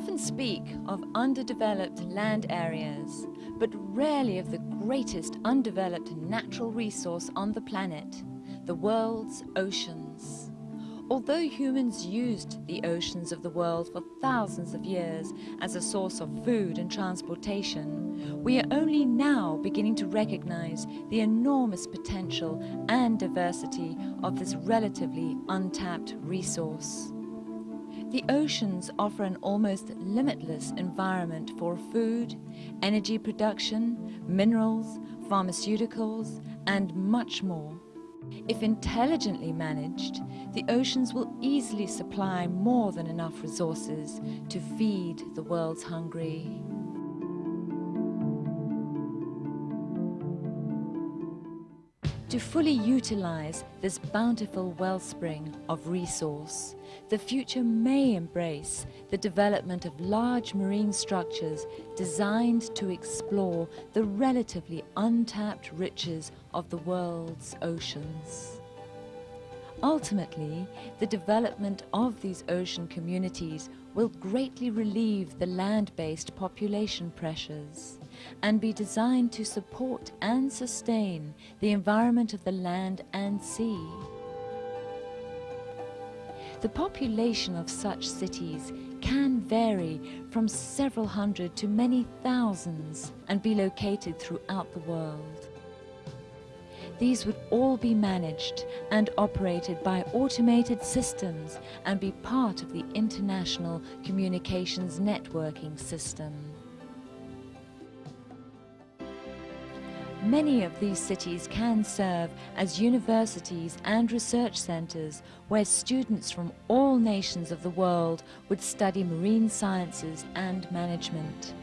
We often speak of underdeveloped land areas, but rarely of the greatest undeveloped natural resource on the planet, the world's oceans. Although humans used the oceans of the world for thousands of years as a source of food and transportation, we are only now beginning to recognize the enormous potential and diversity of this relatively untapped resource. The oceans offer an almost limitless environment for food, energy production, minerals, pharmaceuticals, and much more. If intelligently managed, the oceans will easily supply more than enough resources to feed the world's hungry. To fully utilize this bountiful wellspring of resource, the future may embrace the development of large marine structures designed to explore the relatively untapped riches of the world's oceans. Ultimately, the development of these ocean communities will greatly relieve the land-based population pressures and be designed to support and sustain the environment of the land and sea. The population of such cities can vary from several hundred to many thousands and be located throughout the world. These would all be managed and operated by automated systems and be part of the international communications networking system. Many of these cities can serve as universities and research centres where students from all nations of the world would study marine sciences and management.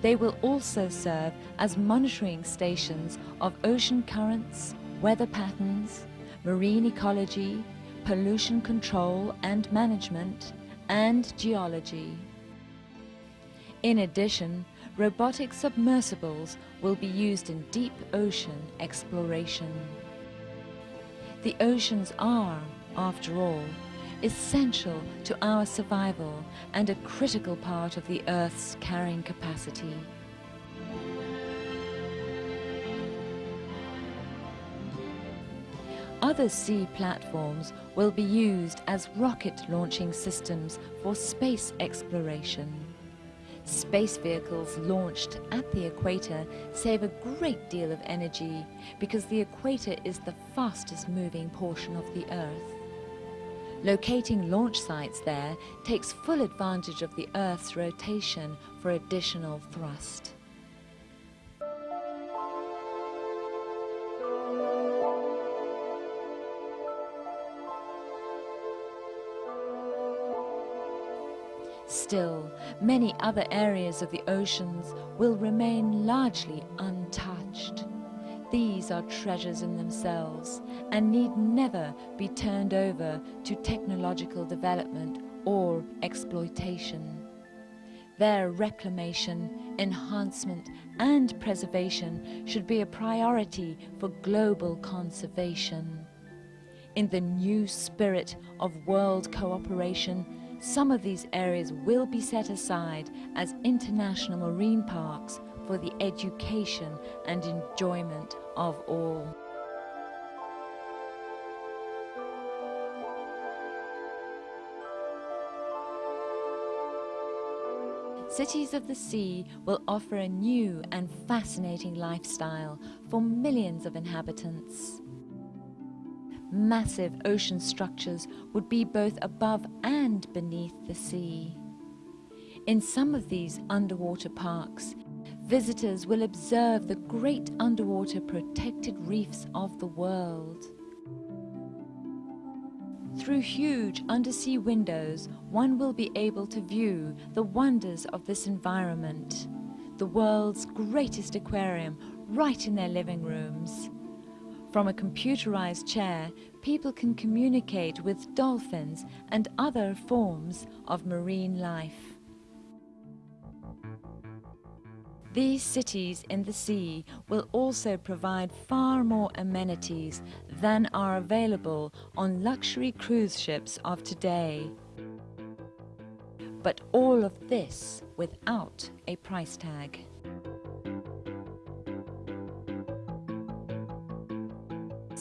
They will also serve as monitoring stations of ocean currents, weather patterns, marine ecology, pollution control and management, and geology. In addition, robotic submersibles will be used in deep ocean exploration. The oceans are, after all, essential to our survival and a critical part of the Earth's carrying capacity. Other sea platforms will be used as rocket launching systems for space exploration. Space vehicles launched at the equator save a great deal of energy because the equator is the fastest moving portion of the Earth. Locating launch sites there takes full advantage of the Earth's rotation for additional thrust. Still, many other areas of the oceans will remain largely untouched. These are treasures in themselves and need never be turned over to technological development or exploitation. Their reclamation, enhancement and preservation should be a priority for global conservation. In the new spirit of world cooperation, some of these areas will be set aside as international marine parks for the education and enjoyment of all. Cities of the Sea will offer a new and fascinating lifestyle for millions of inhabitants massive ocean structures would be both above and beneath the sea. In some of these underwater parks, visitors will observe the great underwater protected reefs of the world. Through huge undersea windows, one will be able to view the wonders of this environment, the world's greatest aquarium right in their living rooms. From a computerized chair, people can communicate with dolphins and other forms of marine life. These cities in the sea will also provide far more amenities than are available on luxury cruise ships of today. but all of this without a price tag.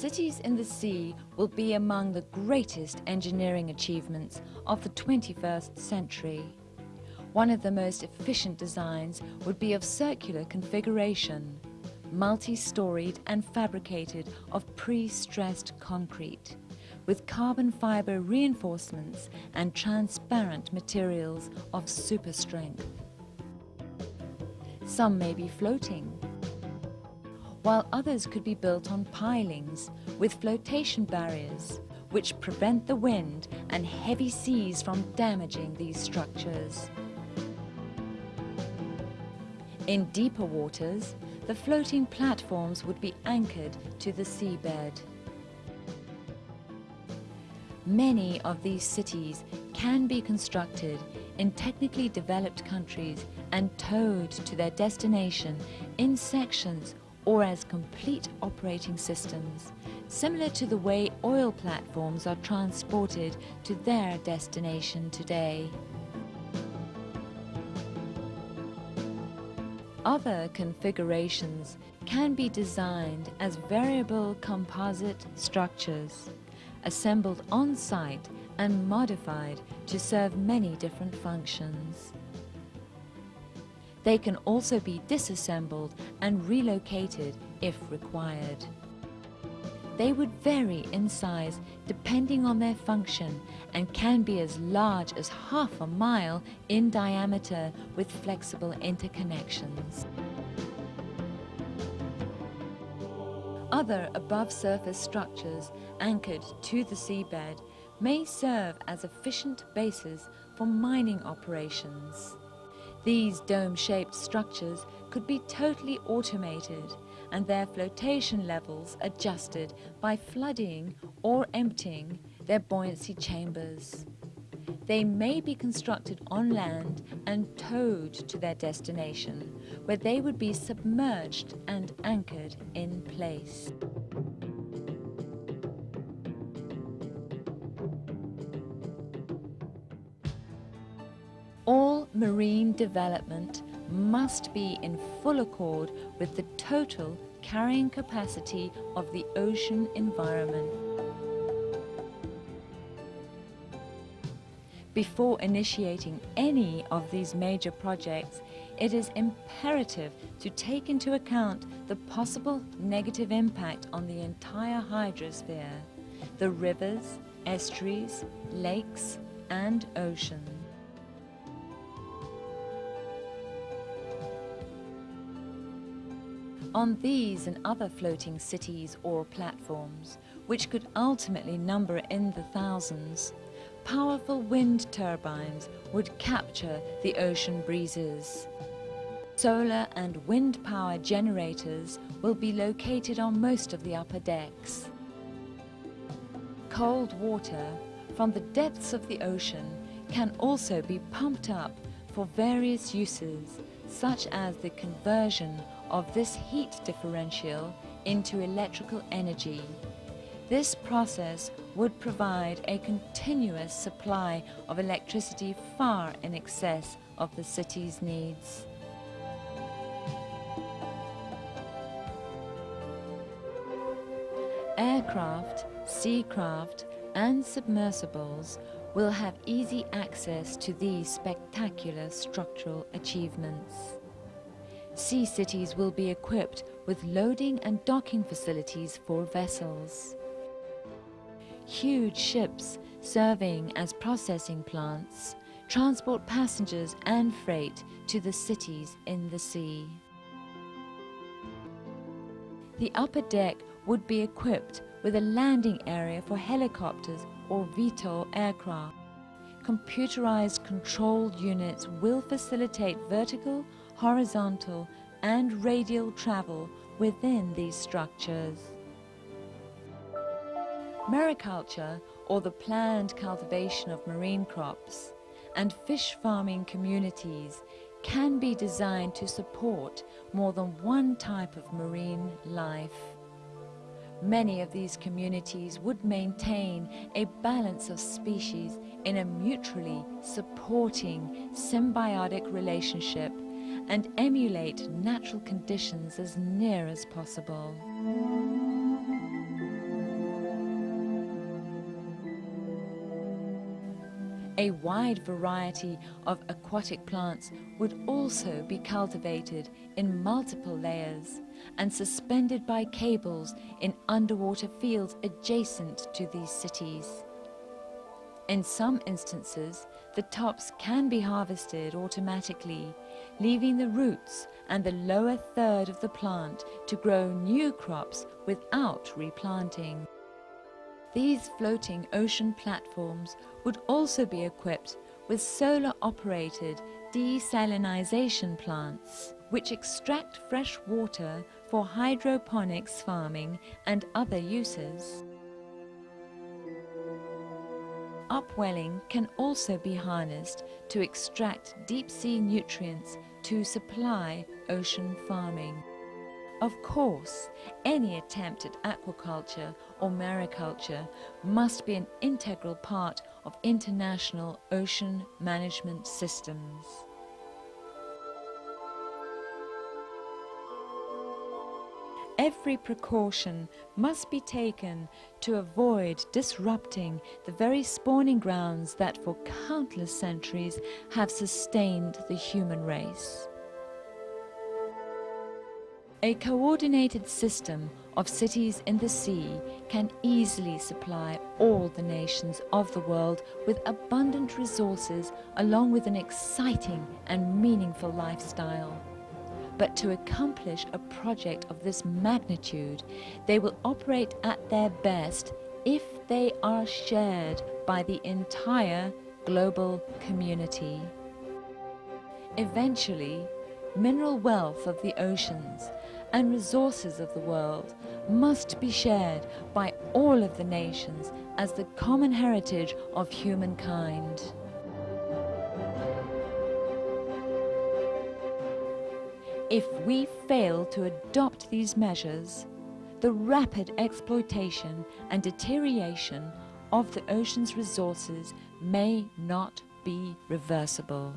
Cities in the sea will be among the greatest engineering achievements of the 21st century. One of the most efficient designs would be of circular configuration, multi-storied and fabricated of pre-stressed concrete, with carbon fibre reinforcements and transparent materials of super strength. Some may be floating, while others could be built on pilings with flotation barriers which prevent the wind and heavy seas from damaging these structures. In deeper waters, the floating platforms would be anchored to the seabed. Many of these cities can be constructed in technically developed countries and towed to their destination in sections or as complete operating systems, similar to the way oil platforms are transported to their destination today. Other configurations can be designed as variable composite structures, assembled on-site and modified to serve many different functions. They can also be disassembled and relocated if required. They would vary in size depending on their function and can be as large as half a mile in diameter with flexible interconnections. Other above-surface structures anchored to the seabed may serve as efficient bases for mining operations. These dome-shaped structures could be totally automated and their flotation levels adjusted by flooding or emptying their buoyancy chambers. They may be constructed on land and towed to their destination, where they would be submerged and anchored in place. All marine development must be in full accord with the total carrying capacity of the ocean environment. Before initiating any of these major projects, it is imperative to take into account the possible negative impact on the entire hydrosphere, the rivers, estuaries, lakes and oceans. On these and other floating cities or platforms, which could ultimately number in the thousands, powerful wind turbines would capture the ocean breezes. Solar and wind power generators will be located on most of the upper decks. Cold water from the depths of the ocean can also be pumped up for various uses, such as the conversion of this heat differential into electrical energy. This process would provide a continuous supply of electricity far in excess of the city's needs. Aircraft, seacraft and submersibles will have easy access to these spectacular structural achievements. Sea cities will be equipped with loading and docking facilities for vessels. Huge ships serving as processing plants transport passengers and freight to the cities in the sea. The upper deck would be equipped with a landing area for helicopters or VTOL aircraft. Computerized control units will facilitate vertical horizontal and radial travel within these structures. Mariculture, or the planned cultivation of marine crops, and fish farming communities can be designed to support more than one type of marine life. many of these communities would maintain a balance of species in a mutually supporting symbiotic relationship and emulate natural conditions as near as possible. A wide variety of aquatic plants would also be cultivated in multiple layers and suspended by cables in underwater fields adjacent to these cities. In some instances, the tops can be harvested automatically, leaving the roots and the lower third of the plant to grow new crops without replanting. These floating ocean platforms would also be equipped with solar-operated desalinization plants, which extract fresh water for hydroponics farming and other uses. Upwelling can also be harnessed to extract deep-sea nutrients to supply ocean farming. Of course, any attempt at aquaculture or mariculture must be an integral part of international ocean management systems. Every precaution must be taken to avoid disrupting the very spawning grounds that for countless centuries have sustained the human race. A coordinated system of cities in the sea can easily supply all the nations of the world with abundant resources along with an exciting and meaningful lifestyle. But to accomplish a project of this magnitude, they will operate at their best if they are shared by the entire global community. Eventually, mineral wealth of the oceans and resources of the world must be shared by all of the nations as the common heritage of humankind. If we fail to adopt these measures, the rapid exploitation and deterioration of the ocean's resources may not be reversible.